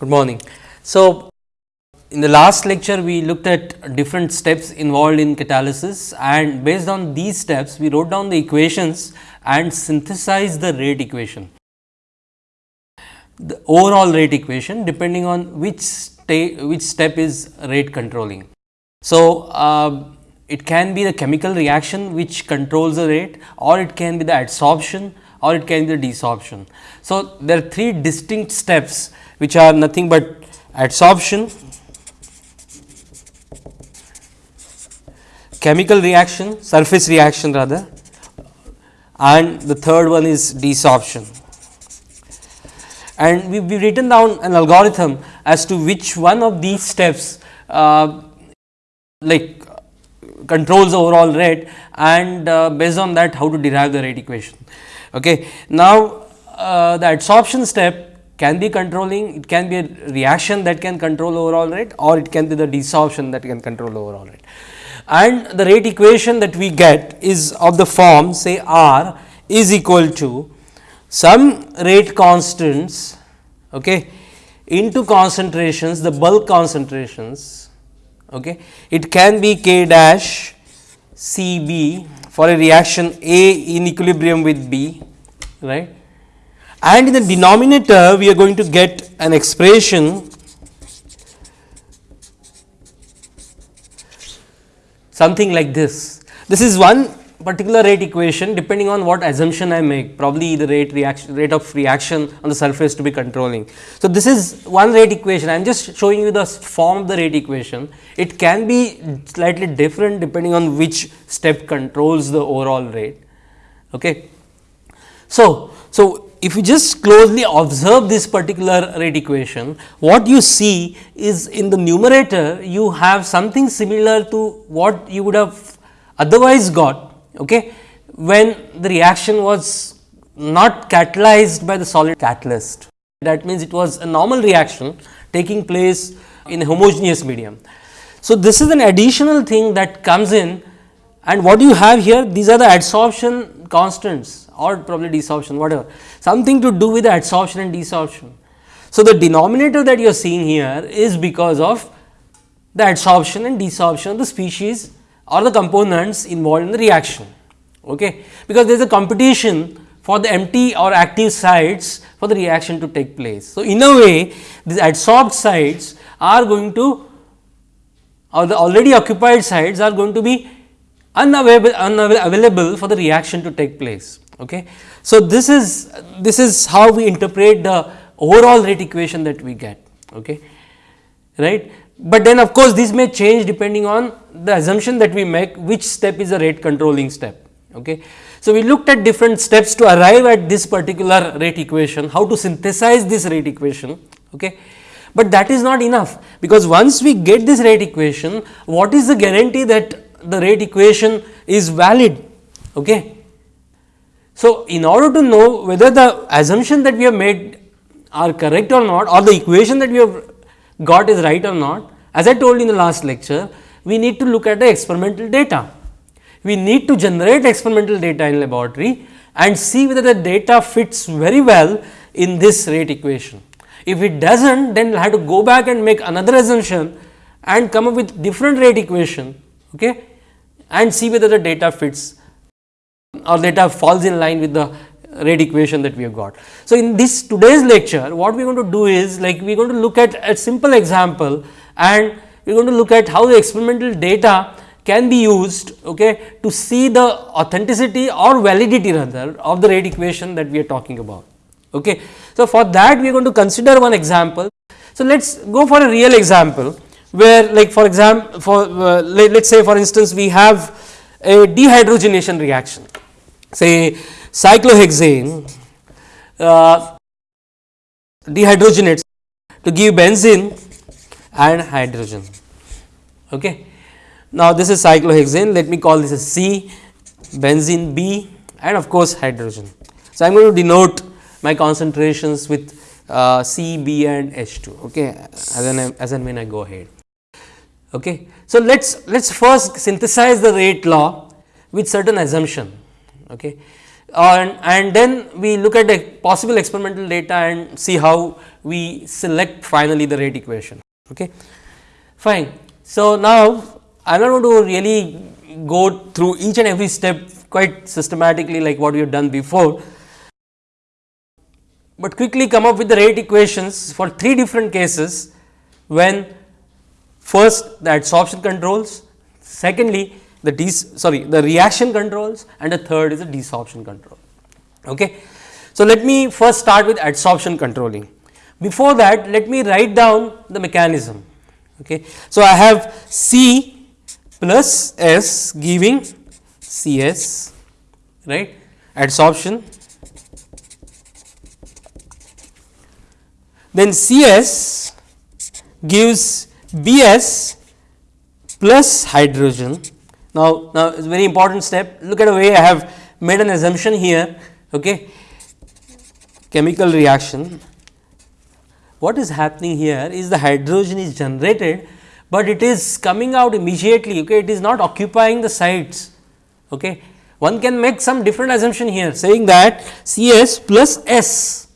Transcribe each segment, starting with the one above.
Good morning. So, in the last lecture we looked at different steps involved in catalysis and based on these steps we wrote down the equations and synthesized the rate equation. The overall rate equation depending on which which step is rate controlling. So, uh, it can be the chemical reaction which controls the rate or it can be the adsorption or it can be the desorption. So, there are three distinct steps which are nothing but adsorption, chemical reaction, surface reaction rather and the third one is desorption. And we have written down an algorithm as to which one of these steps uh, like controls overall rate and uh, based on that how to derive the rate equation. Okay. Now, uh, the adsorption step can be controlling, it can be a reaction that can control overall rate or it can be the desorption that can control overall rate. And the rate equation that we get is of the form say R is equal to some rate constants okay, into concentrations the bulk concentrations okay. it can be k dash C b for a reaction A in equilibrium with B right and in the denominator we are going to get an expression something like this. This is one particular rate equation depending on what assumption I make probably the rate reaction rate of reaction on the surface to be controlling. So, this is one rate equation I am just showing you the form of the rate equation it can be slightly different depending on which step controls the overall rate. Okay. So, so if you just closely observe this particular rate equation, what you see is in the numerator you have something similar to what you would have otherwise got okay, when the reaction was not catalyzed by the solid catalyst. That means, it was a normal reaction taking place in a homogeneous medium. So, this is an additional thing that comes in and what you have here these are the adsorption constants or probably desorption whatever something to do with the adsorption and desorption. So, the denominator that you are seeing here is because of the adsorption and desorption of the species or the components involved in the reaction okay because there is a competition for the empty or active sites for the reaction to take place. So, in a way these adsorbed sites are going to or the already occupied sites are going to be unavailable, unavailable for the reaction to take place. Okay. So, this is this is how we interpret the overall rate equation that we get okay, right. But then of course, this may change depending on the assumption that we make which step is a rate controlling step. Okay. So, we looked at different steps to arrive at this particular rate equation, how to synthesize this rate equation. Okay. But that is not enough, because once we get this rate equation, what is the guarantee that the rate equation is valid. Okay. So, in order to know whether the assumption that we have made are correct or not or the equation that we have got is right or not, as I told in the last lecture, we need to look at the experimental data. We need to generate experimental data in laboratory and see whether the data fits very well in this rate equation. If it does not, then we will have to go back and make another assumption and come up with different rate equation okay, and see whether the data fits or data falls in line with the rate equation that we have got. So, in this today's lecture what we are going to do is like we are going to look at a simple example and we are going to look at how the experimental data can be used okay, to see the authenticity or validity rather of the rate equation that we are talking about. Okay. So, for that we are going to consider one example. So, let us go for a real example where like for example, for uh, let us say for instance, we have a dehydrogenation reaction say cyclohexane uh, dehydrogenates to give benzene and hydrogen. Okay. Now, this is cyclohexane let me call this as C, benzene B and of course, hydrogen. So, I am going to denote my concentrations with uh, C, B and H 2 okay, as, as and when I go ahead. Okay. So, let us let us first synthesize the rate law with certain assumption. Okay. and, and then we look at the possible experimental data and see how we select finally the rate equation. Okay. Fine. So, now I am not going to really go through each and every step quite systematically like what we have done before, but quickly come up with the rate equations for three different cases when first the adsorption controls, secondly the des sorry the reaction controls and the third is the desorption control. Okay. So, let me first start with adsorption controlling. Before that let me write down the mechanism. Okay. So, I have C plus S giving C S right adsorption then C S gives B S plus hydrogen. Now, now it is very important step look at the way I have made an assumption here okay. chemical reaction. What is happening here is the hydrogen is generated, but it is coming out immediately okay. it is not occupying the sites. Okay. One can make some different assumption here saying that C s plus S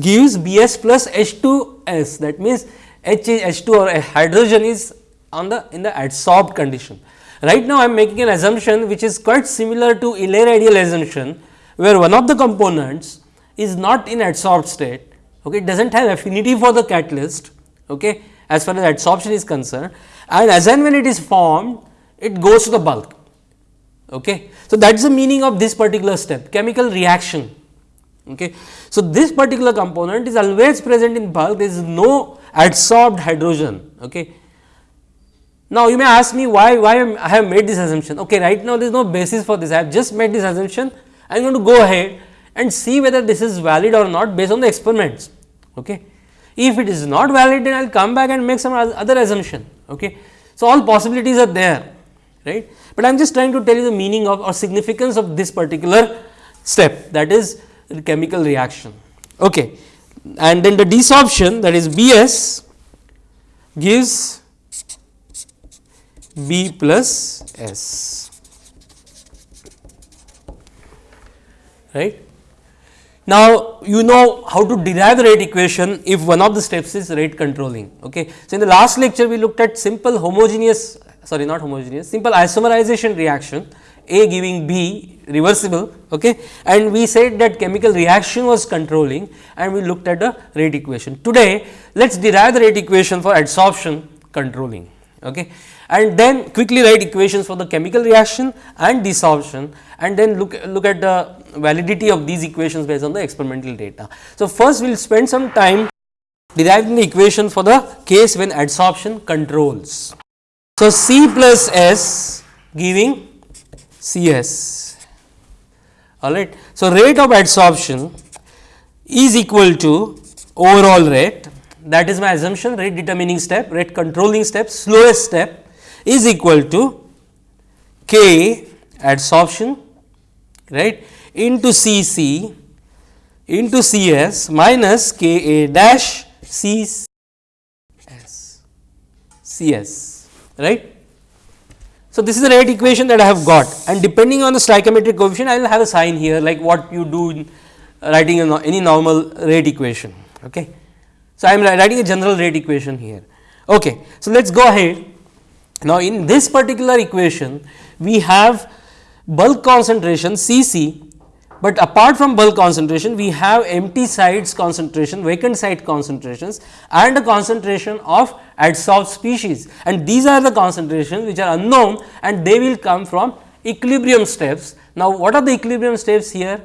gives B s plus H 2 S that means H H 2 or hydrogen is on the in the adsorbed condition. Right now, I am making an assumption which is quite similar to Eley-Rideal assumption, where one of the components is not in adsorbed state, okay, it does not have affinity for the catalyst okay, as far as adsorption is concerned and as and when it is formed, it goes to the bulk. Okay. So, that is the meaning of this particular step chemical reaction. Okay. So, this particular component is always present in bulk there is no adsorbed hydrogen. Okay. Now, you may ask me why, why I have made this assumption. Okay, right now there is no basis for this, I have just made this assumption. I am going to go ahead and see whether this is valid or not based on the experiments. Okay. If it is not valid, then I will come back and make some other assumption. Okay. So, all possibilities are there, right. But I am just trying to tell you the meaning of or significance of this particular step that is chemical reaction. Okay. And then the desorption that is B s gives B plus S right. Now, you know how to derive the rate equation if one of the steps is rate controlling. Okay. So, in the last lecture we looked at simple homogeneous sorry not homogeneous simple isomerization reaction A giving B reversible okay. and we said that chemical reaction was controlling and we looked at the rate equation. Today let us derive the rate equation for adsorption controlling. Okay and then quickly write equations for the chemical reaction and desorption and then look, look at the validity of these equations based on the experimental data. So, first we will spend some time deriving the equation for the case when adsorption controls. So, C plus S giving C S alright. So, rate of adsorption is equal to overall rate that is my assumption rate determining step, rate controlling step, slowest step is equal to K adsorption right into C C into C S minus K A dash C S C S right. So, this is the rate equation that I have got and depending on the stoichiometric coefficient I will have a sign here like what you do in uh, writing any normal rate equation. Okay. So, I am writing a general rate equation here. Okay. So, let us go ahead now, in this particular equation we have bulk concentration C c, but apart from bulk concentration we have empty sites concentration vacant site concentrations and a concentration of adsorbed species and these are the concentrations which are unknown and they will come from equilibrium steps. Now, what are the equilibrium steps here?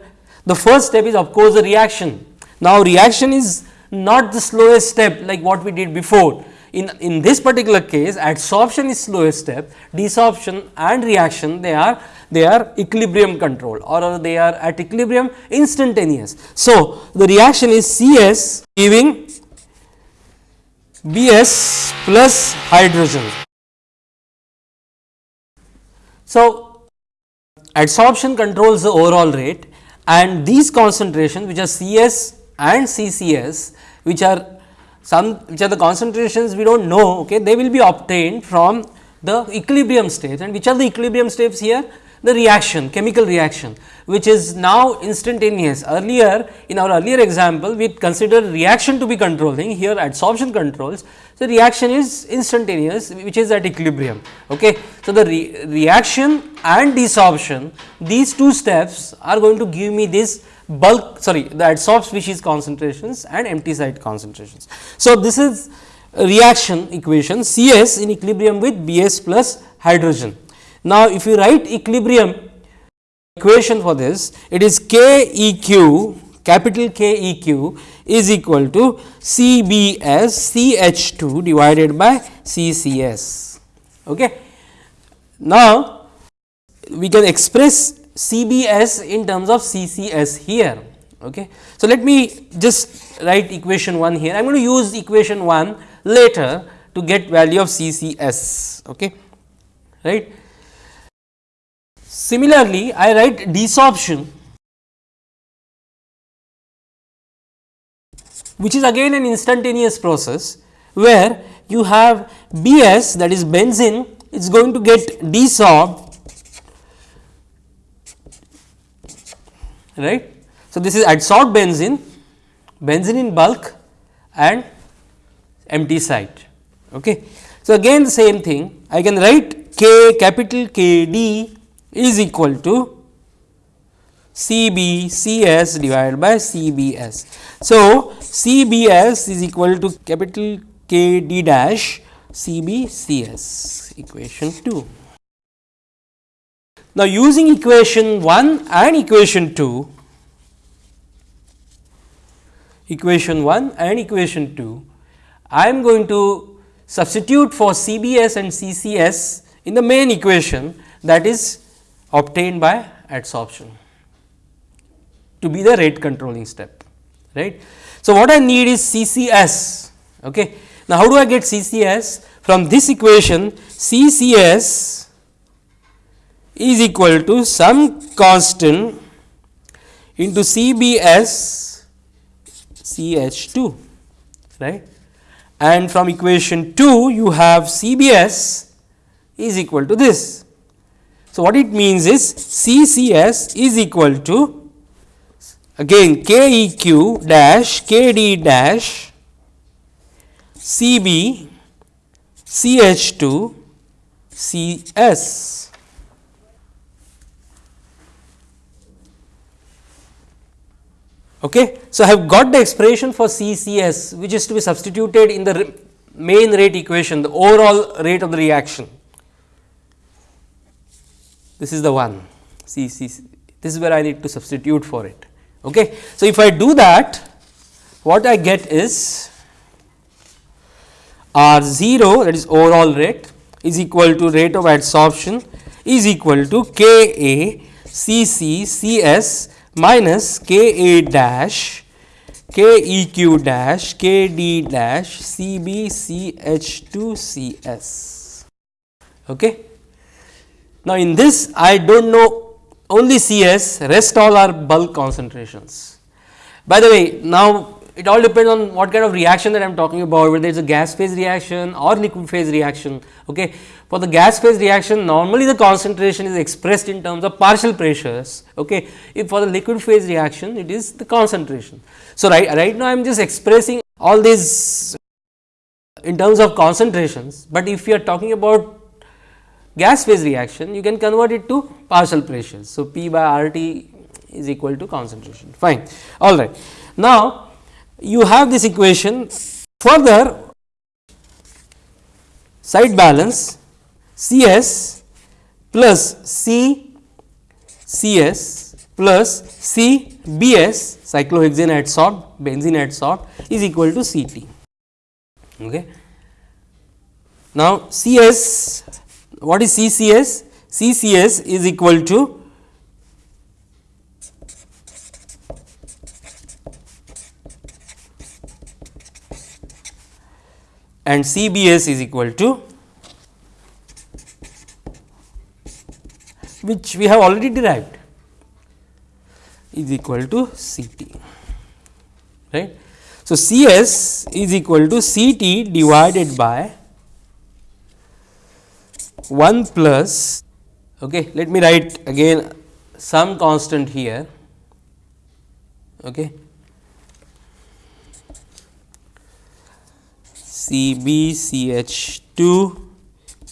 The first step is of course, the reaction. Now, reaction is not the slowest step like what we did before in, in this particular case adsorption is slowest step, desorption and reaction they are they are equilibrium control or they are at equilibrium instantaneous. So, the reaction is C s giving B s plus hydrogen. So, adsorption controls the overall rate and these concentrations which are C s and C C s which are some which are the concentrations we do not know okay, they will be obtained from the equilibrium states and which are the equilibrium states here the reaction chemical reaction which is now instantaneous. Earlier in our earlier example we considered reaction to be controlling here adsorption controls. The reaction is instantaneous which is at equilibrium. Okay. So, the re reaction and desorption these two steps are going to give me this bulk sorry the adsorbed species concentrations and empty site concentrations. So, this is reaction equation C s in equilibrium with B s plus hydrogen. Now, if you write equilibrium equation for this, it is K E q capital K E q is equal to C B S C H 2 divided by C C S. Okay. Now, we can express C B S in terms of C C S here. Okay. So, let me just write equation 1 here. I am going to use equation 1 later to get value of C C S. Okay. Right. Similarly, I write desorption which is again an instantaneous process where you have B s that is benzene is going to get desorbed right. So, this is adsorbed benzene, benzene in bulk and empty site. Okay. So, again the same thing I can write K capital K D is equal to C B C S divided by C B S. So, C B S is equal to capital K D dash C B C S equation 2. Now, using equation 1 and equation 2, equation 1 and equation 2, I am going to substitute for C B S and C C S in the main equation that is obtained by adsorption to be the rate controlling step right. So, what I need is CCS. Okay. Now, how do I get CCS from this equation CCS is equal to some constant into CBS CH2 right and from equation 2 you have CBS is equal to this so, what it means is CCS is equal to again KEQ dash KD dash CB CH2 CS. Okay. So, I have got the expression for CCS which is to be substituted in the main rate equation the overall rate of the reaction this is the one see, see, this is where I need to substitute for it. Okay. So, if I do that what I get is R 0 that is overall rate is equal to rate of adsorption is equal to K A C C C S minus K A dash K E Q dash K D dash C B C H 2 C S. Okay. Now, in this I do not know only CS rest all are bulk concentrations. By the way, now it all depends on what kind of reaction that I am talking about whether it is a gas phase reaction or liquid phase reaction. Okay. For the gas phase reaction normally the concentration is expressed in terms of partial pressures. Okay. If for the liquid phase reaction it is the concentration. So, right, right now I am just expressing all these in terms of concentrations, but if you are talking about gas phase reaction you can convert it to partial pressures. So, P by R T is equal to concentration fine all right. Now, you have this equation further side balance C s plus C C s plus C B s cyclohexane adsorbed benzene adsorbed is equal to C t. Okay. Now, C s what is CCS? CCS is equal to and CBS is equal to which we have already derived is equal to CT right. So, CS is equal to CT divided by 1 plus Okay. Let me write again some constant here. Okay. C B C H 2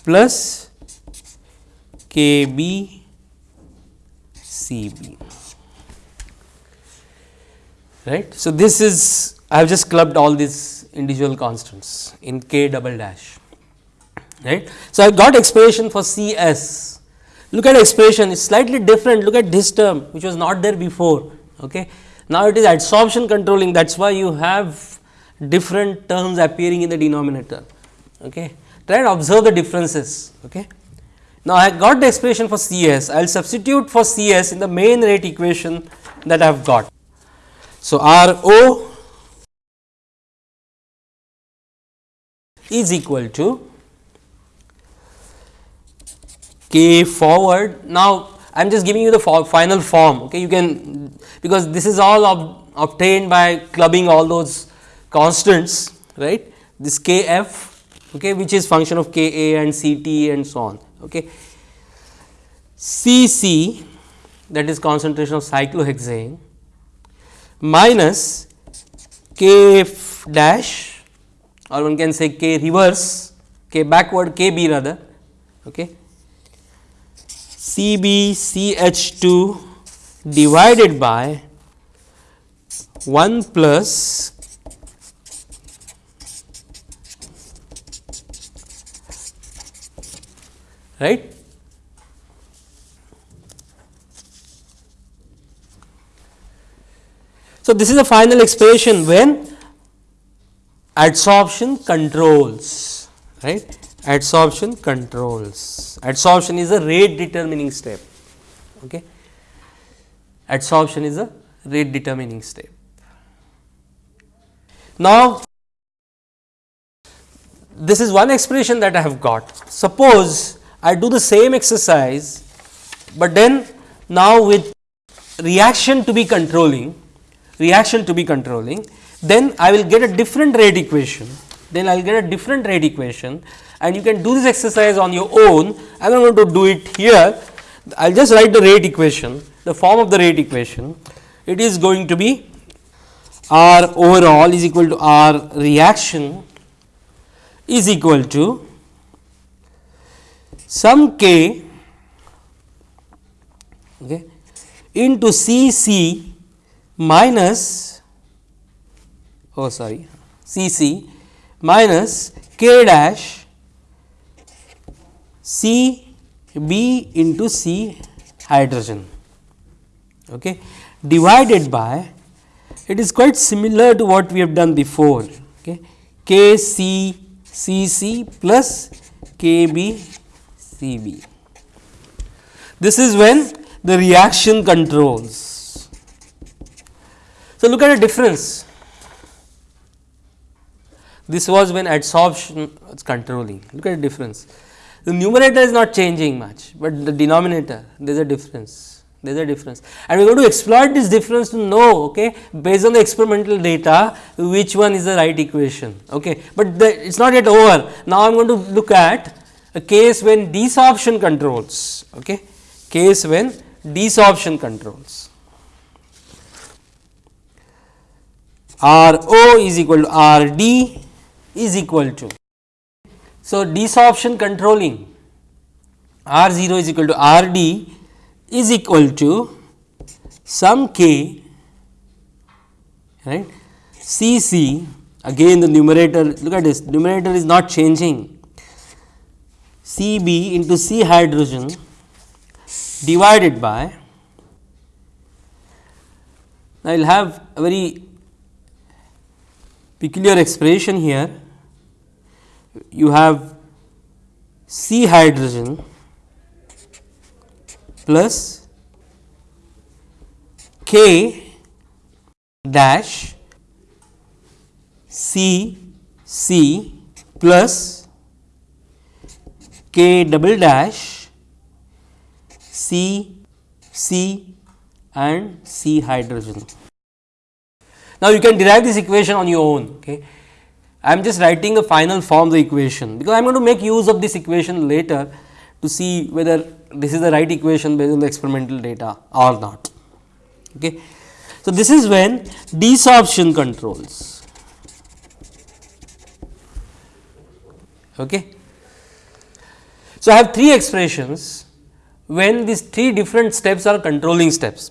plus K B C B right. So, this is I have just clubbed all these individual constants in K double dash right. So, I have got expression for C S look at expression is slightly different look at this term which was not there before. Okay. Now, it is adsorption controlling that is why you have different terms appearing in the denominator. Okay. Try and observe the differences. Okay. Now, I got the expression for C s I will substitute for C s in the main rate equation that I have got. So, R O is equal to k forward. Now, I am just giving you the final form okay. you can because this is all ob obtained by clubbing all those constants right this k f okay, which is function of k a and c t and so on. Okay. C c that is concentration of cyclohexane minus k f dash or one can say k reverse k backward k b rather okay CbCH2 divided by 1 plus right. So, this is the final expression when adsorption controls right adsorption controls. Adsorption is a rate determining step. Okay. Adsorption is a rate determining step. Now, this is one expression that I have got. Suppose I do the same exercise, but then now with reaction to be controlling, reaction to be controlling, then I will get a different rate equation. Then I will get a different rate equation and you can do this exercise on your own. I am not going to do it here. I will just write the rate equation, the form of the rate equation. It is going to be R overall is equal to R reaction is equal to some K okay, into C C minus oh sorry C C minus K dash C B into C hydrogen okay, divided by it is quite similar to what we have done before okay, K C C C plus K B C B. This is when the reaction controls. So, look at the difference. This was when adsorption was controlling. Look at the difference. The numerator is not changing much, but the denominator there is a difference there is a difference and we are going to exploit this difference to know okay, based on the experimental data which one is the right equation. Okay. But it is not yet over now I am going to look at a case when desorption controls okay, case when desorption controls. R O is equal to R D is equal to so, desorption controlling R 0 is equal to R d is equal to some k right? C c again the numerator look at this numerator is not changing. C b into C hydrogen divided by I will have a very peculiar expression here you have C hydrogen plus K dash C C plus K double dash C C and C hydrogen. Now, you can derive this equation on your own. Okay. I am just writing the final form of the equation, because I am going to make use of this equation later to see whether this is the right equation based on the experimental data or not. Okay. So, this is when desorption controls. Okay. So, I have three expressions when these three different steps are controlling steps.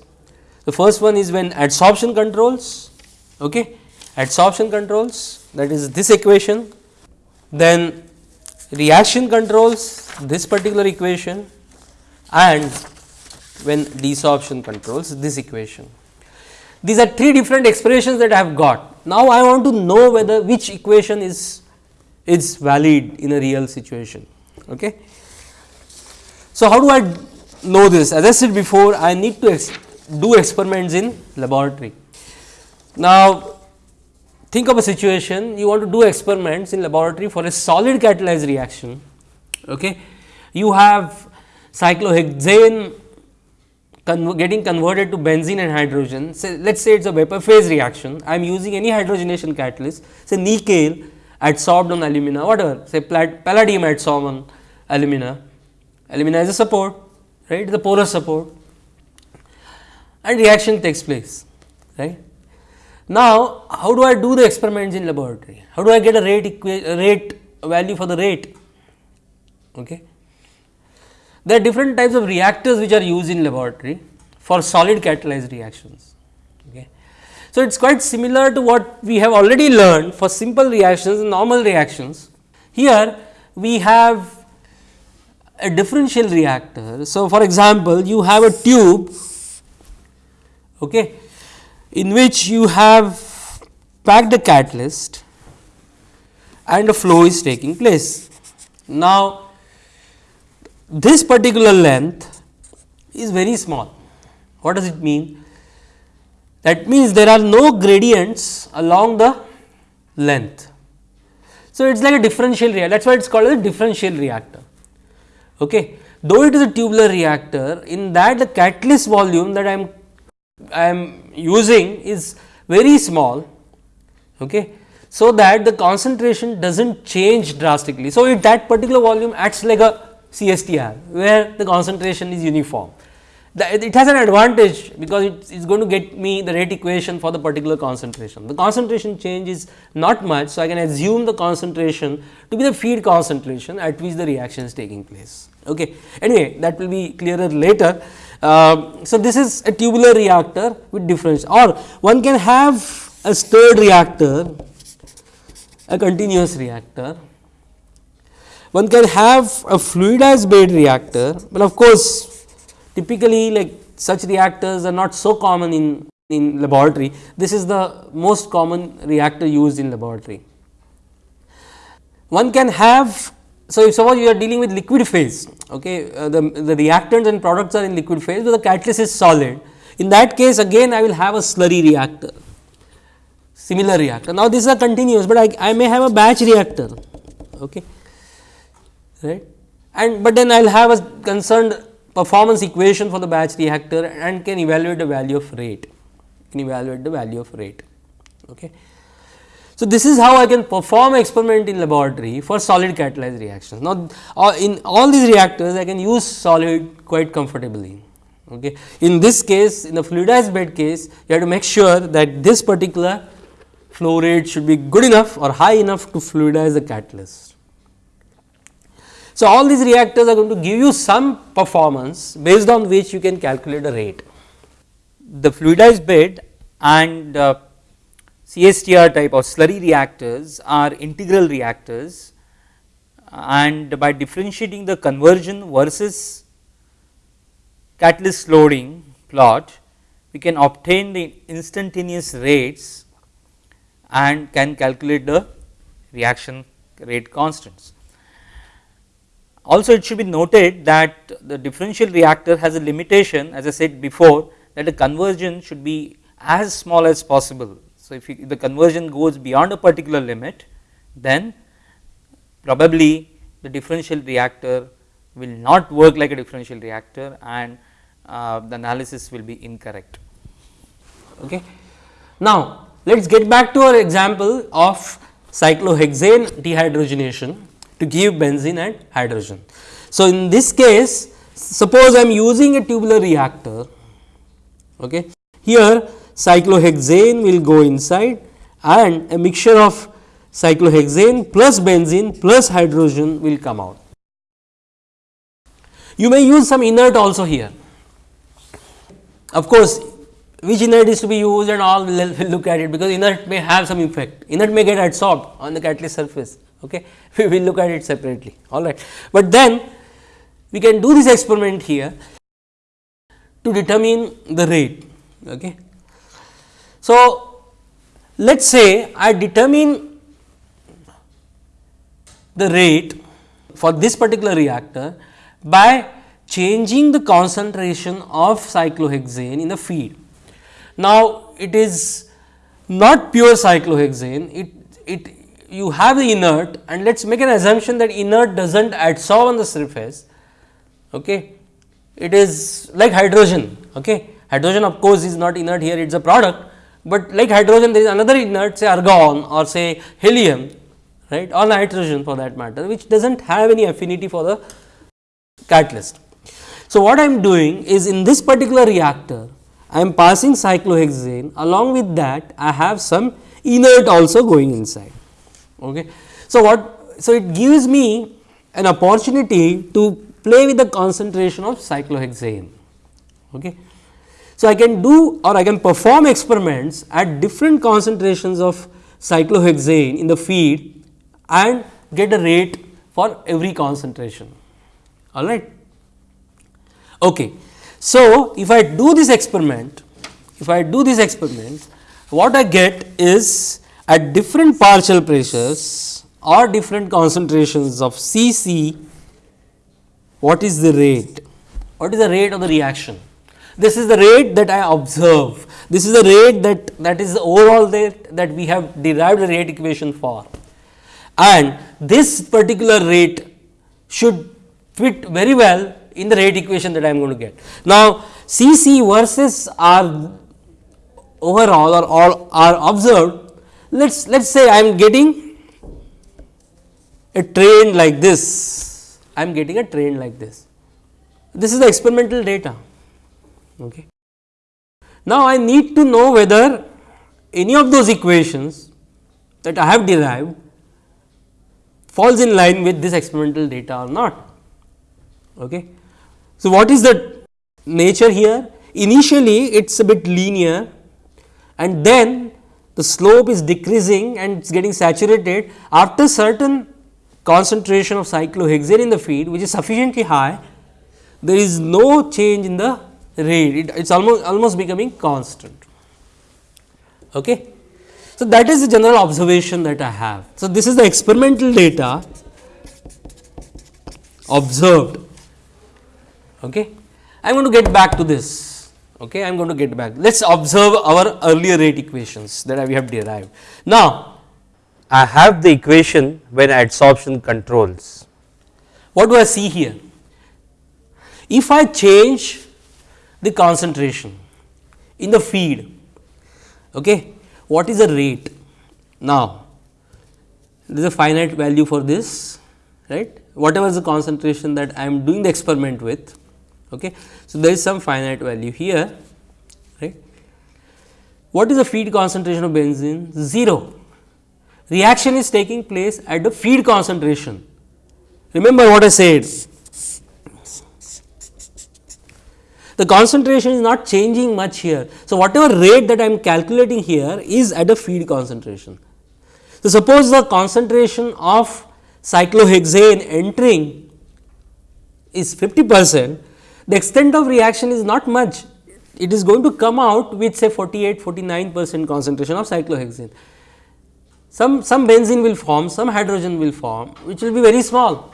The first one is when adsorption controls, okay. adsorption controls that is this equation, then reaction controls this particular equation and when desorption controls this equation. These are three different expressions that I have got. Now, I want to know whether which equation is is valid in a real situation. Okay. So, how do I know this? As I said before, I need to ex do experiments in laboratory. Now, think of a situation you want to do experiments in laboratory for a solid catalyzed reaction. Okay. You have cyclohexane getting converted to benzene and hydrogen. Say, let us say it is a vapor phase reaction. I am using any hydrogenation catalyst, say nickel adsorbed on alumina, whatever, say palladium adsorbed on alumina. Alumina is a support, right, the porous support and reaction takes place, right. Now, how do I do the experiments in laboratory? How do I get a rate, rate value for the rate? Okay. There are different types of reactors which are used in laboratory for solid catalyzed reactions. Okay. So, it is quite similar to what we have already learned for simple reactions and normal reactions. Here we have a differential reactor. So, for example, you have a tube okay, in which you have packed a catalyst and a flow is taking place. Now, this particular length is very small. What does it mean? That means there are no gradients along the length. So, it is like a differential reactor that is why it is called a differential reactor. Okay. Though it is a tubular reactor in that the catalyst volume that I am I am using is very small. Okay. So, that the concentration does not change drastically. So, if that particular volume acts like a CSTR where the concentration is uniform. It has an advantage because it is going to get me the rate equation for the particular concentration. The concentration change is not much. So, I can assume the concentration to be the feed concentration at which the reaction is taking place. Okay. Anyway, that will be clearer later. Uh, so, this is a tubular reactor with difference or one can have a stirred reactor, a continuous reactor one can have a fluidized bed reactor, but of course, typically like such reactors are not so common in, in laboratory. This is the most common reactor used in laboratory. One can have, so if suppose you are dealing with liquid phase, okay, uh, the, the reactants and products are in liquid phase, but the catalyst is solid. In that case again I will have a slurry reactor, similar reactor. Now, this is a continuous, but I, I may have a batch reactor. Okay right and but then I will have a concerned performance equation for the batch reactor and can evaluate the value of rate can evaluate the value of rate. Okay. So, this is how I can perform experiment in laboratory for solid catalyzed reactions. Now, uh, in all these reactors I can use solid quite comfortably. Okay. In this case in the fluidized bed case you have to make sure that this particular flow rate should be good enough or high enough to fluidize the catalyst. So, all these reactors are going to give you some performance based on which you can calculate the rate. The fluidized bed and uh, CSTR type or slurry reactors are integral reactors uh, and by differentiating the conversion versus catalyst loading plot, we can obtain the instantaneous rates and can calculate the reaction rate constants. Also it should be noted that the differential reactor has a limitation as I said before that the conversion should be as small as possible. So, if, you, the conversion goes beyond a particular limit then probably the differential reactor will not work like a differential reactor and uh, the analysis will be incorrect. Okay. Now, let us get back to our example of cyclohexane dehydrogenation to give benzene and hydrogen. So, in this case suppose I am using a tubular reactor. Okay. Here cyclohexane will go inside and a mixture of cyclohexane plus benzene plus hydrogen will come out. You may use some inert also here. Of course, which inert is to be used and all we will look at it because inert may have some effect. Inert may get adsorbed on the catalyst surface. Okay. We will look at it separately. All right. But then we can do this experiment here to determine the rate. Okay. So, let us say I determine the rate for this particular reactor by changing the concentration of cyclohexane in the feed. Now, it is not pure cyclohexane, it, it you have the inert and let us make an assumption that inert does not adsorb on the surface. Okay. It is like hydrogen. Okay. Hydrogen of course, is not inert here it is a product, but like hydrogen there is another inert say argon or say helium right or nitrogen for that matter which does not have any affinity for the catalyst. So, what I am doing is in this particular reactor I am passing cyclohexane along with that I have some inert also going inside. Okay. So, what so it gives me an opportunity to play with the concentration of cyclohexane. Okay. So, I can do or I can perform experiments at different concentrations of cyclohexane in the feed and get a rate for every concentration all right. Okay. So, if I do this experiment, if I do this experiment, what I get is at different partial pressures or different concentrations of C c, what is the rate? What is the rate of the reaction? This is the rate that I observe. This is the rate that that is the overall rate that we have derived a rate equation for. And this particular rate should fit very well in the rate equation that I am going to get. Now, C c versus R overall or all are observed, let us let us say I am getting a train like this, I am getting a train like this. This is the experimental data. Okay. Now, I need to know whether any of those equations that I have derived falls in line with this experimental data or not. Okay. So, what is the nature here? Initially it is a bit linear and then the slope is decreasing and it is getting saturated after certain concentration of cyclohexane in the feed which is sufficiently high there is no change in the rate it is almost almost becoming constant. Okay. So, that is the general observation that I have. So, this is the experimental data observed Okay. I am going to get back to this. Okay. I am going to get back. Let us observe our earlier rate equations that we have derived. Now, I have the equation when adsorption controls. What do I see here? If I change the concentration in the feed, okay, what is the rate? Now, there is a finite value for this, right? Whatever is the concentration that I am doing the experiment with, Okay. So, there is some finite value here right. What is the feed concentration of benzene? 0. Reaction is taking place at the feed concentration. Remember what I said, the concentration is not changing much here. So, whatever rate that I am calculating here is at a feed concentration. So, suppose the concentration of cyclohexane entering is 50 percent, the extent of reaction is not much, it is going to come out with say 48, 49 percent concentration of cyclohexane. Some, some benzene will form, some hydrogen will form, which will be very small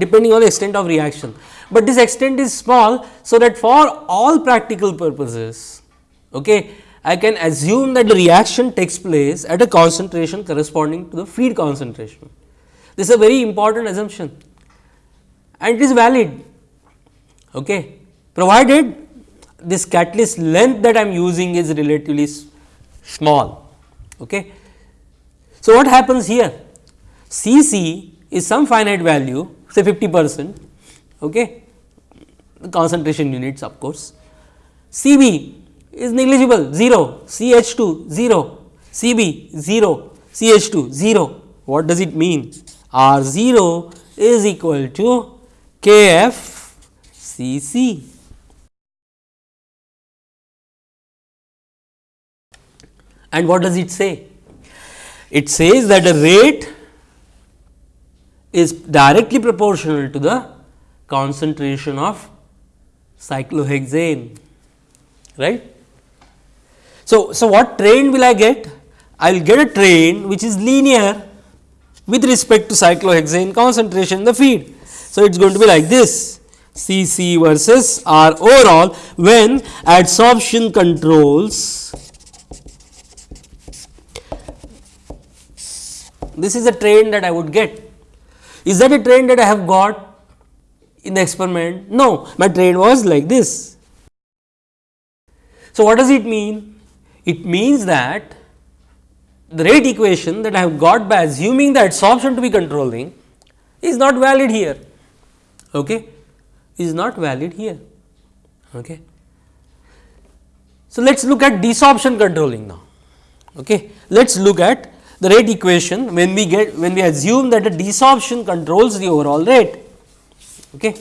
depending on the extent of reaction. But this extent is small, so that for all practical purposes, okay, I can assume that the reaction takes place at a concentration corresponding to the feed concentration. This is a very important assumption and it is valid okay, provided this catalyst length that I am using is relatively small. Okay. So, what happens here? C c is some finite value say 50 percent okay, concentration units of course. Cb is negligible 0, CH2 0, Cb 0, CH2 0. What does it mean? R 0 is equal to Kf Cc. And what does it say? It says that the rate is directly proportional to the concentration of cyclohexane right. So, so what train will I get? I will get a train which is linear with respect to cyclohexane concentration in the feed. So, it is going to be like this C C versus R overall when adsorption controls this is a train that I would get. Is that a train that I have got in the experiment? No, my train was like this. So, what does it mean? It means that the rate equation that I have got by assuming the adsorption to be controlling is not valid here, okay? is not valid here. Okay. So, let us look at desorption controlling now. Okay. Let us look at the rate equation when we get when we assume that the desorption controls the overall rate. Okay.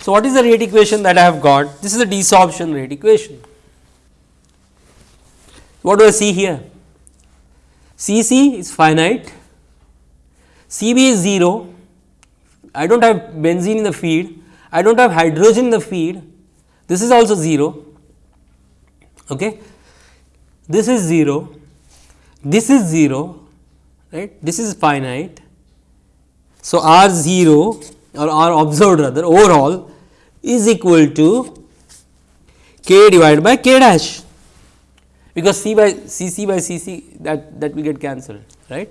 So, what is the rate equation that I have got? This is the desorption rate equation. What do I see here? C c is finite, C b is 0, I do not have benzene in the feed, I do not have hydrogen in the feed, this is also 0, okay. this is 0, this is 0, right, this is finite. So, R 0 or R observed rather overall is equal to k divided by k dash because C by C C by C C that, that will get cancelled right.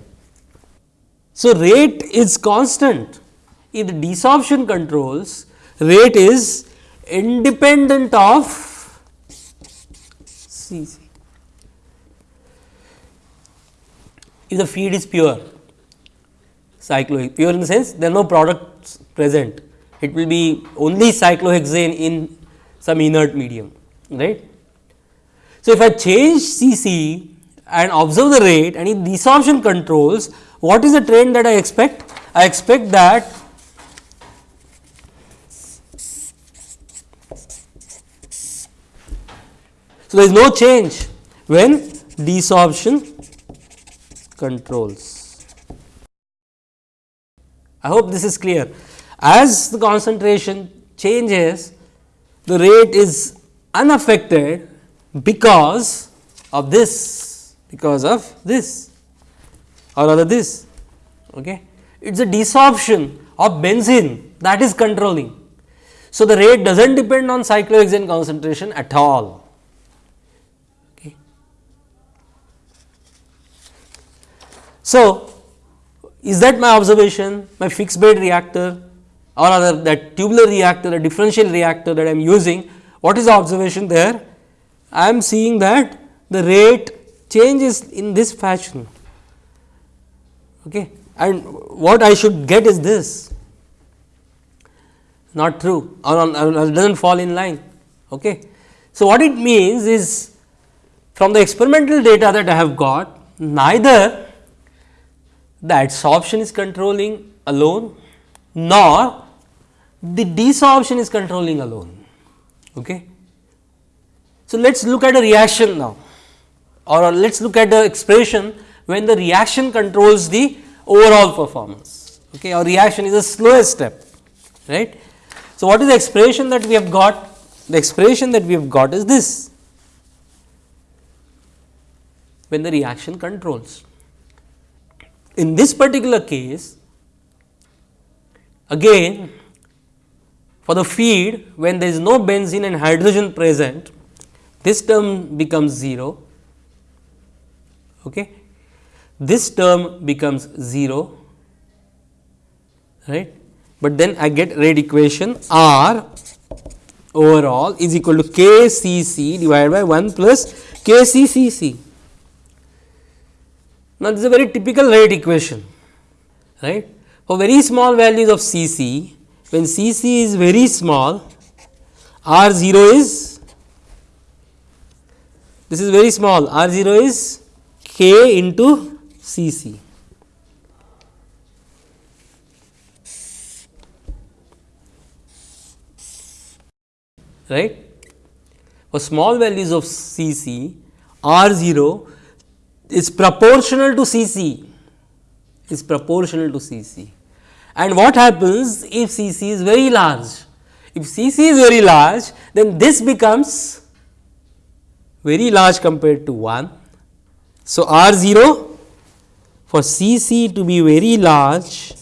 So, rate is constant in the desorption controls rate is independent of C If the feed is pure cyclohexane pure in the sense there are no products present it will be only cyclohexane in some inert medium right so, if I change C c and observe the rate and in desorption controls, what is the trend that I expect? I expect that So, there is no change when desorption controls. I hope this is clear. As the concentration changes, the rate is unaffected because of this because of this or rather this okay it is a desorption of benzene that is controlling so the rate does not depend on cyclohexane concentration at all so is that my observation my fixed bed reactor or rather that tubular reactor a differential reactor that I am using what is the observation there I am seeing that the rate changes in this fashion okay. and what I should get is this not true or, or, does not fall in line. Okay. So, what it means is from the experimental data that I have got neither the adsorption is controlling alone nor the desorption is controlling alone. Okay. So, let us look at a reaction now or let us look at the expression when the reaction controls the overall performance okay, or reaction is the slowest step right. So, what is the expression that we have got? The expression that we have got is this when the reaction controls. In this particular case again for the feed when there is no benzene and hydrogen present this term becomes 0, okay. this term becomes 0, right. But then I get rate equation R overall is equal to K C C divided by 1 plus K C C C. Now, this is a very typical rate equation, right. For very small values of C C, when C C is very small, R 0 is this is very small R 0 is k into C c. right. For small values of C c R 0 is proportional to C c is proportional to C c and what happens if C c is very large if C c is very large then this becomes very large compared to 1. So, R 0 for C c to be very large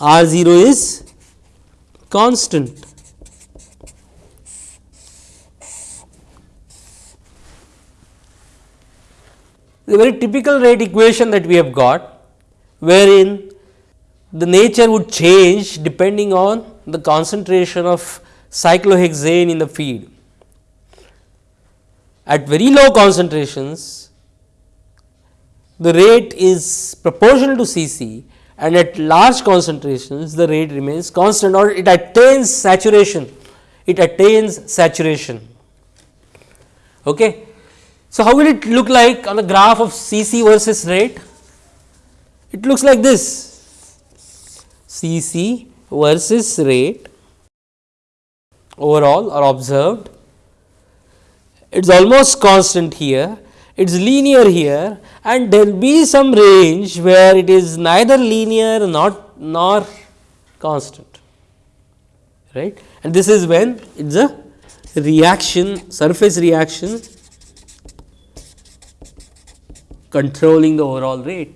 R 0 is constant. The very typical rate equation that we have got wherein the nature would change depending on the concentration of cyclohexane in the feed. At very low concentrations, the rate is proportional to C c and at large concentrations the rate remains constant or it attains saturation, it attains saturation. Okay. So, how will it look like on the graph of C c versus rate? It looks like this C c versus rate overall or observed. It is almost constant here, it is linear here and there will be some range where it is neither linear not nor constant right and this is when it is a reaction surface reaction controlling the overall rate.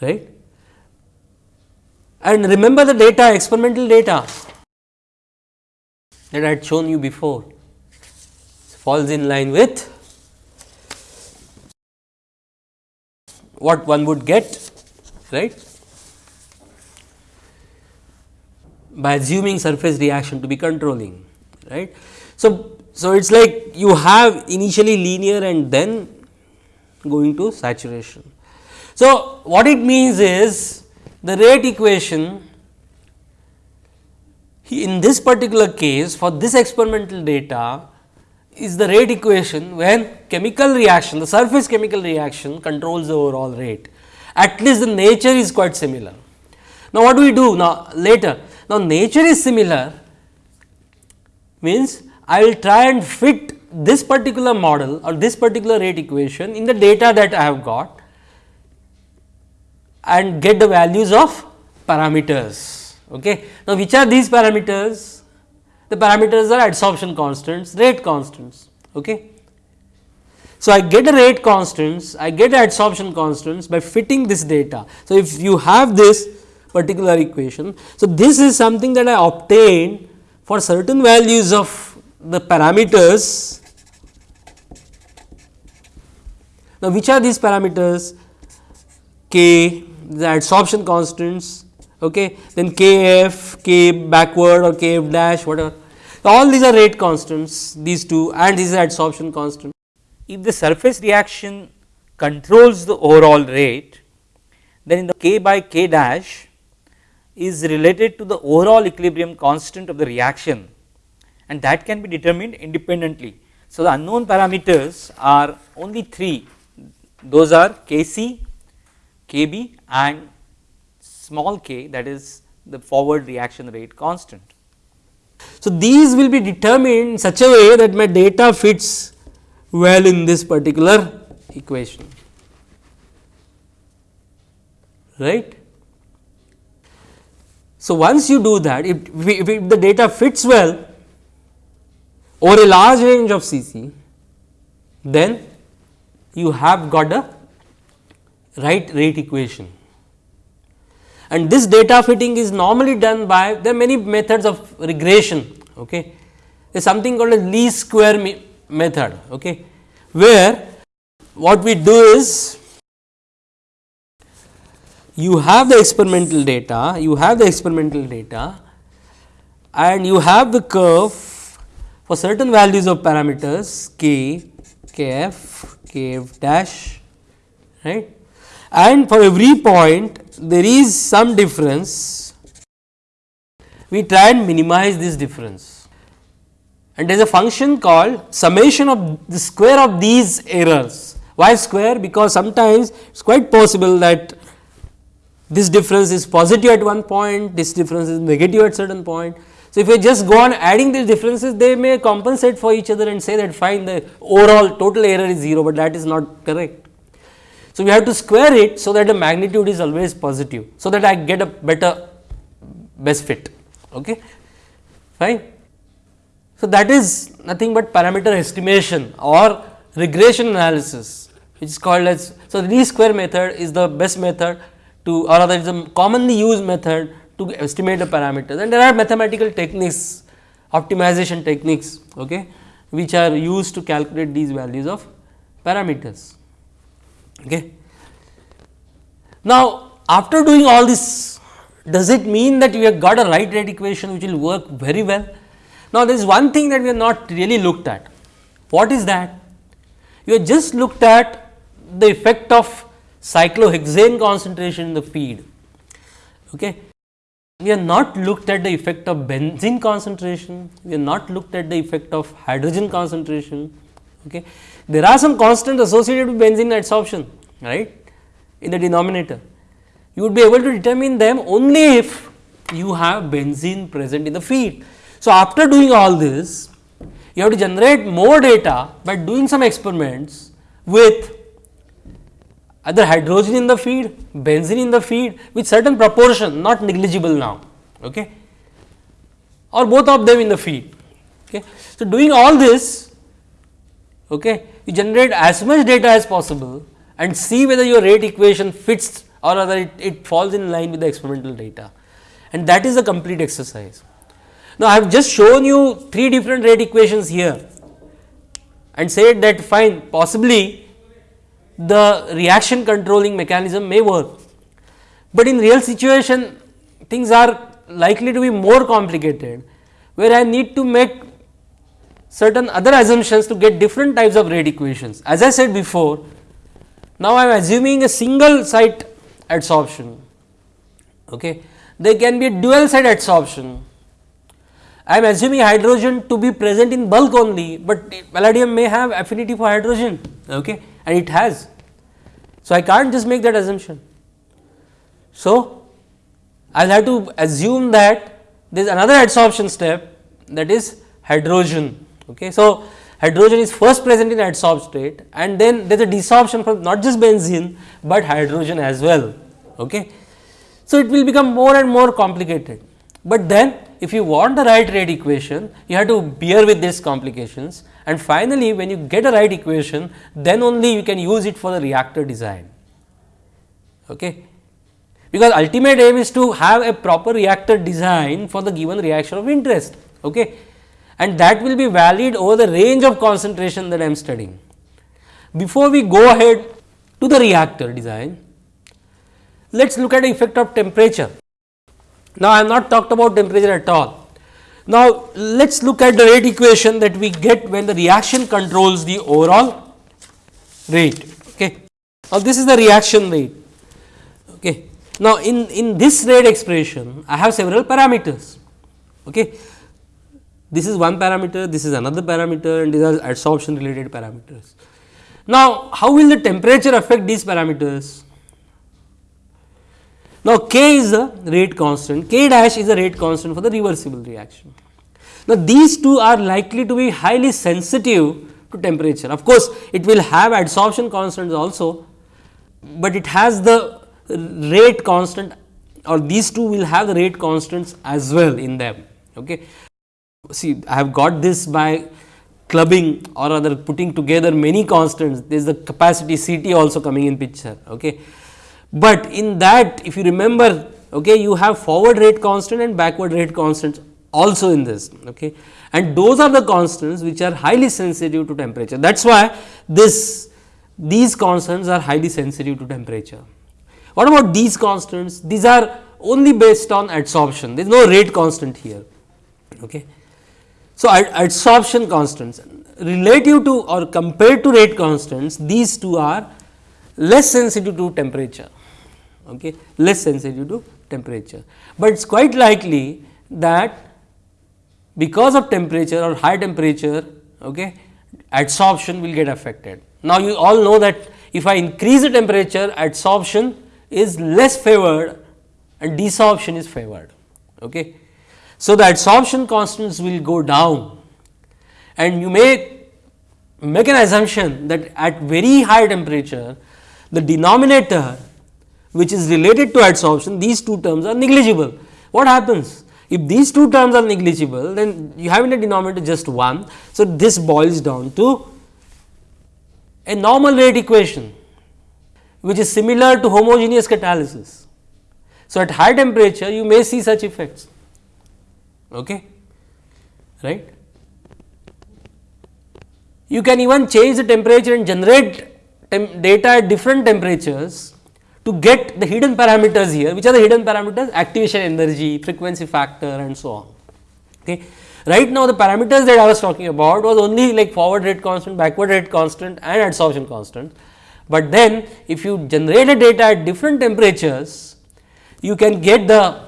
Right? And remember the data experimental data that I had shown you before. Falls in line with what one would get right? By assuming surface reaction to be controlling right. So, so it is like you have initially linear and then going to saturation. So, what it means is the rate equation in this particular case for this experimental data is the rate equation when chemical reaction the surface chemical reaction controls the overall rate at least the nature is quite similar. Now, what do we do now later now nature is similar means I will try and fit this particular model or this particular rate equation in the data that I have got and get the values of parameters. Okay. Now, which are these parameters? The parameters are adsorption constants, rate constants. Okay. So, I get the rate constants, I get the adsorption constants by fitting this data. So, if you have this particular equation, so this is something that I obtain for certain values of the parameters. Now, which are these parameters? K, the adsorption constants, okay. then Kf, K backward or Kf dash whatever. So, all these are rate constants these two and this is adsorption constant. If the surface reaction controls the overall rate, then in the K by K dash is related to the overall equilibrium constant of the reaction and that can be determined independently. So, the unknown parameters are only 3 those are Kc, Kb and small k that is the forward reaction rate constant. So, these will be determined in such a way that my data fits well in this particular equation right. So, once you do that if, if, if the data fits well over a large range of CC then you have got a right rate equation. And this data fitting is normally done by there are many methods of regression okay? There is something called a least square me method okay? Where what we do is you have the experimental data you have the experimental data and you have the curve for certain values of parameters k kf kf dash right and for every point there is some difference we try and minimize this difference and there is a function called summation of the square of these errors. Why square? Because sometimes it is quite possible that this difference is positive at one point, this difference is negative at certain point. So, if we just go on adding these differences, they may compensate for each other and say that fine the overall total error is 0, but that is not correct. So, we have to square it so that the magnitude is always positive, so that I get a better best fit. Okay. Fine. So, that is nothing but parameter estimation or regression analysis which is called as. So, the least square method is the best method to or rather is a commonly used method to estimate the parameters and there are mathematical techniques optimization techniques okay, which are used to calculate these values of parameters. Okay. Now, after doing all this does it mean that we have got a right rate equation which will work very well? Now, there is one thing that we have not really looked at. What is that? You have just looked at the effect of cyclohexane concentration in the feed. Okay. We have not looked at the effect of benzene concentration, we have not looked at the effect of hydrogen concentration. Okay. There are some constants associated with benzene adsorption right in the denominator. You would be able to determine them only if you have benzene present in the feed. So, after doing all this you have to generate more data by doing some experiments with either hydrogen in the feed, benzene in the feed with certain proportion not negligible now okay, or both of them in the feed. Okay. So, doing all this okay, you generate as much data as possible and see whether your rate equation fits or whether it, it falls in line with the experimental data and that is a complete exercise. Now, I have just shown you three different rate equations here and said that fine possibly the reaction controlling mechanism may work, but in real situation things are likely to be more complicated where I need to make certain other assumptions to get different types of rate equations. As I said before, now I am assuming a single site adsorption, okay. there can be a dual site adsorption. I am assuming hydrogen to be present in bulk only, but palladium may have affinity for hydrogen okay, and it has. So, I can't just make that assumption. So, I will have to assume that there is another adsorption step that is hydrogen. Okay. So, hydrogen is first present in adsorbed state and then there is a desorption from not just benzene, but hydrogen as well. Okay. So, it will become more and more complicated, but then if you want the right rate equation, you have to bear with these complications and finally, when you get a right equation, then only you can use it for the reactor design. Okay. Because ultimate aim is to have a proper reactor design for the given reaction of interest. Okay. And that will be valid over the range of concentration that I am studying. Before we go ahead to the reactor design, let us look at the effect of temperature. Now, I have not talked about temperature at all. Now, let us look at the rate equation that we get when the reaction controls the overall rate. Okay. Now, this is the reaction rate. Okay. Now, in, in this rate expression, I have several parameters. Okay. This is one parameter, this is another parameter and these are adsorption related parameters. Now, how will the temperature affect these parameters? Now, K is a rate constant, K dash is a rate constant for the reversible reaction. Now, these two are likely to be highly sensitive to temperature. Of course, it will have adsorption constants also, but it has the rate constant or these two will have the rate constants as well in them. Okay. See, I have got this by clubbing or rather putting together many constants, there is the capacity C t also coming in picture. Okay. But in that if you remember okay, you have forward rate constant and backward rate constants also in this okay. and those are the constants which are highly sensitive to temperature. That is why this these constants are highly sensitive to temperature. What about these constants? These are only based on adsorption, there is no rate constant here. Okay. So, adsorption constants relative to or compared to rate constants, these two are less sensitive to temperature okay, less sensitive to temperature. But it is quite likely that because of temperature or high temperature okay, adsorption will get affected. Now, you all know that if I increase the temperature adsorption is less favored and desorption is favored. Okay. So, the adsorption constants will go down and you may make an assumption that at very high temperature the denominator which is related to adsorption these two terms are negligible. What happens? If these two terms are negligible then you have in the denominator just 1. So, this boils down to a normal rate equation which is similar to homogeneous catalysis. So, at high temperature you may see such effects okay right. You can even change the temperature and generate data at different temperatures to get the hidden parameters here which are the hidden parameters activation energy, frequency factor and so on. Okay. Right now, the parameters that I was talking about was only like forward rate constant, backward rate constant and adsorption constant. But then if you generate a data at different temperatures, you can get the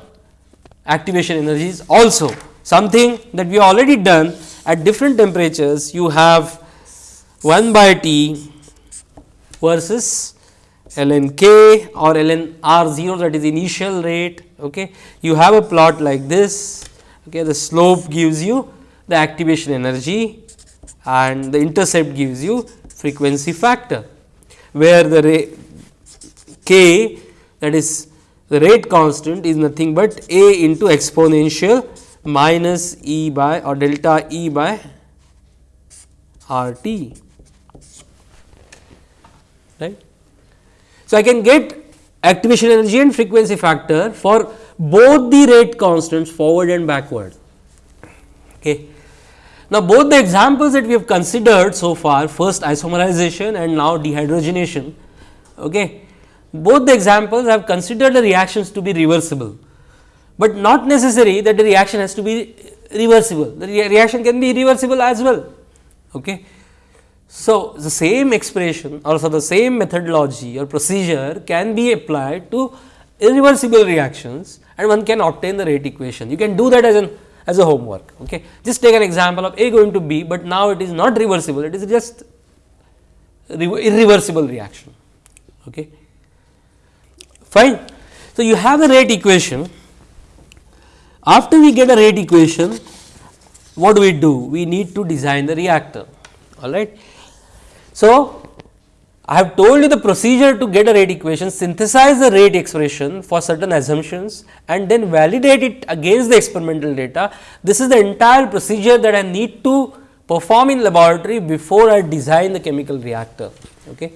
activation energies also something that we already done at different temperatures you have 1 by T versus ln k or ln r 0 that is initial rate. Okay. You have a plot like this, okay. the slope gives you the activation energy and the intercept gives you frequency factor, where the k that is the rate constant is nothing but a into exponential minus e by or delta e by r t right. So, I can get activation energy and frequency factor for both the rate constants forward and backward. Okay. Now, both the examples that we have considered so far first isomerization and now dehydrogenation, okay, both the examples have considered the reactions to be reversible, but not necessary that the reaction has to be reversible, the re reaction can be irreversible as well. Okay. So, the same expression or so the same methodology or procedure can be applied to irreversible reactions and one can obtain the rate equation. You can do that as an as a homework. Okay. Just take an example of A going to B, but now it is not reversible, it is just irreversible reaction. Okay. Fine. So, you have the rate equation. After we get a rate equation, what do we do? We need to design the reactor. All right. So, I have told you the procedure to get a rate equation, synthesize the rate expression for certain assumptions and then validate it against the experimental data. This is the entire procedure that I need to perform in laboratory before I design the chemical reactor. Okay.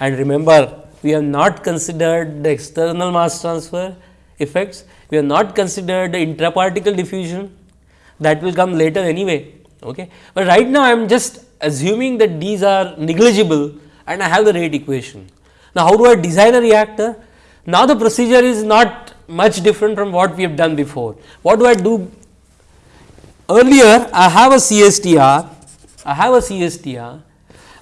And remember, we have not considered the external mass transfer effects, we have not considered the intraparticle diffusion that will come later anyway. Okay. But right now, I am just assuming that these are negligible and I have the rate equation. Now, how do I design a reactor? Now, the procedure is not much different from what we have done before. What do I do? Earlier, I have a CSTR, I have a CSTR,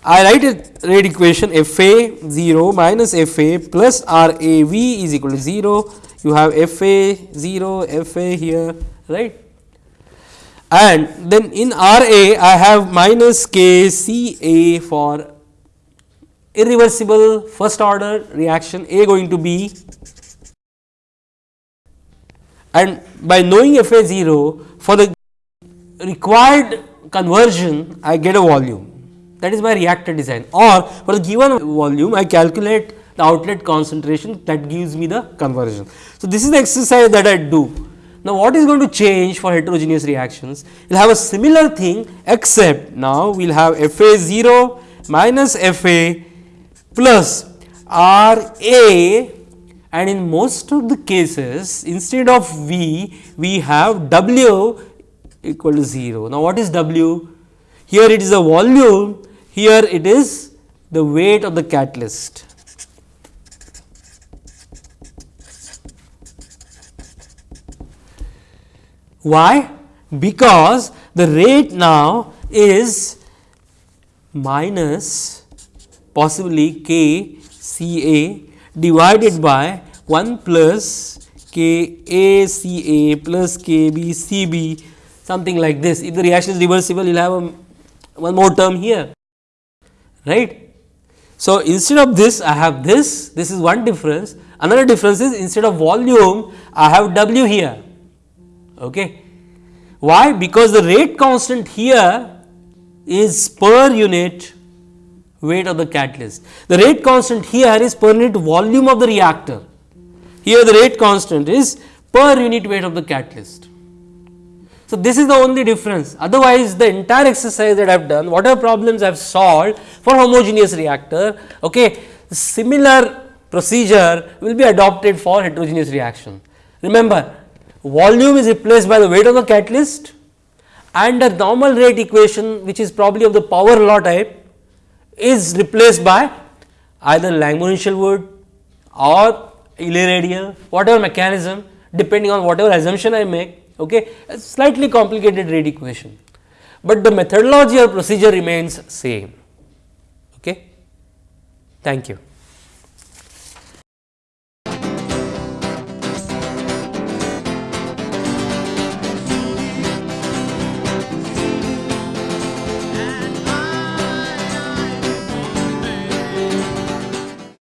I write a rate equation F A 0 minus F A plus R A V is equal to 0. You have F A 0, F A here, right and then in R A I have minus K C A for irreversible first order reaction A going to be and by knowing F A 0 for the required conversion I get a volume. That is my reactor design. Or for the given volume I calculate the outlet concentration that gives me the conversion. So, this is the exercise that I do now, what is going to change for heterogeneous reactions? We will have a similar thing except now we will have F A 0 minus F A plus R A and in most of the cases instead of V we have W equal to 0. Now, what is W? Here it is a volume, here it is the weight of the catalyst. Why? Because the rate now is minus possibly k C A divided by 1 plus K A C A plus K B C B something like this. If the reaction is reversible, you will have a, one more term here, right. So, instead of this I have this, this is one difference. Another difference is instead of volume I have W here. Okay. Why? Because the rate constant here is per unit weight of the catalyst. The rate constant here is per unit volume of the reactor. Here the rate constant is per unit weight of the catalyst. So, this is the only difference otherwise the entire exercise that I have done whatever problems I have solved for homogeneous reactor okay, similar procedure will be adopted for heterogeneous reaction. Remember volume is replaced by the weight of the catalyst and the normal rate equation which is probably of the power law type is replaced by either Langmuir-Hinshelwood or Eley-Rideal whatever mechanism depending on whatever assumption I make okay a slightly complicated rate equation, but the methodology or procedure remains same okay. Thank you.